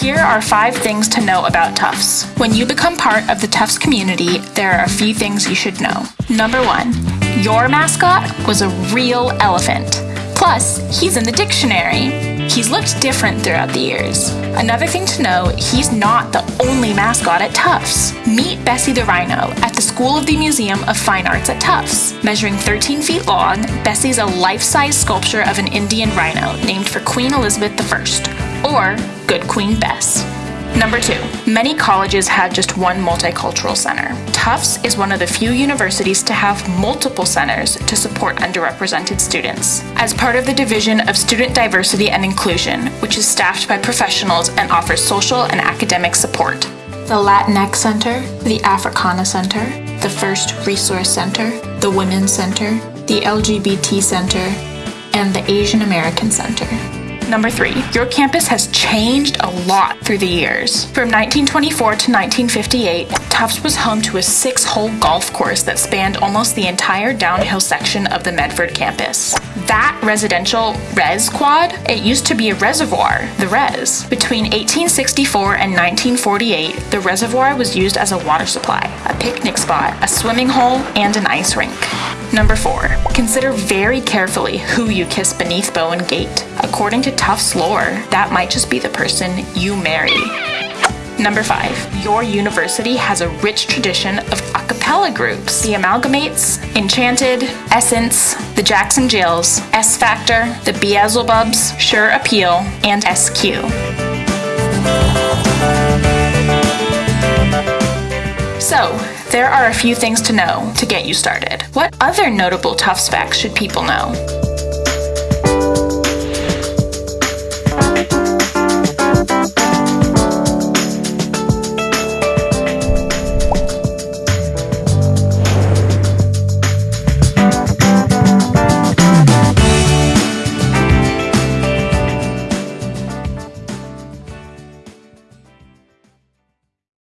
Here are five things to know about Tufts. When you become part of the Tufts community, there are a few things you should know. Number one, your mascot was a real elephant. Plus, he's in the dictionary. He's looked different throughout the years. Another thing to know, he's not the only mascot at Tufts. Meet Bessie the Rhino at the School of the Museum of Fine Arts at Tufts. Measuring 13 feet long, Bessie's a life-size sculpture of an Indian rhino named for Queen Elizabeth I, or Good Queen Bess. Number two, many colleges have just one multicultural center. Tufts is one of the few universities to have multiple centers to support underrepresented students. As part of the Division of Student Diversity and Inclusion, which is staffed by professionals and offers social and academic support. The Latinx Center, the Africana Center, the First Resource Center, the Women's Center, the LGBT Center, and the Asian American Center. Number three, your campus has changed a lot through the years. From 1924 to 1958, Tufts was home to a six hole golf course that spanned almost the entire downhill section of the Medford campus. That residential res quad, it used to be a reservoir, the res. Between 1864 and 1948, the reservoir was used as a water supply, a picnic spot, a swimming hole, and an ice rink. Number four, consider very carefully who you kiss beneath Bowen Gate. According to Tufts lore, that might just be the person you marry. Number five, your university has a rich tradition of a cappella groups. The Amalgamates, Enchanted, Essence, the Jackson Jills, S Factor, the Beelzebubs, Shir Appeal, and SQ. So, there are a few things to know to get you started. What other notable Tufts facts should people know?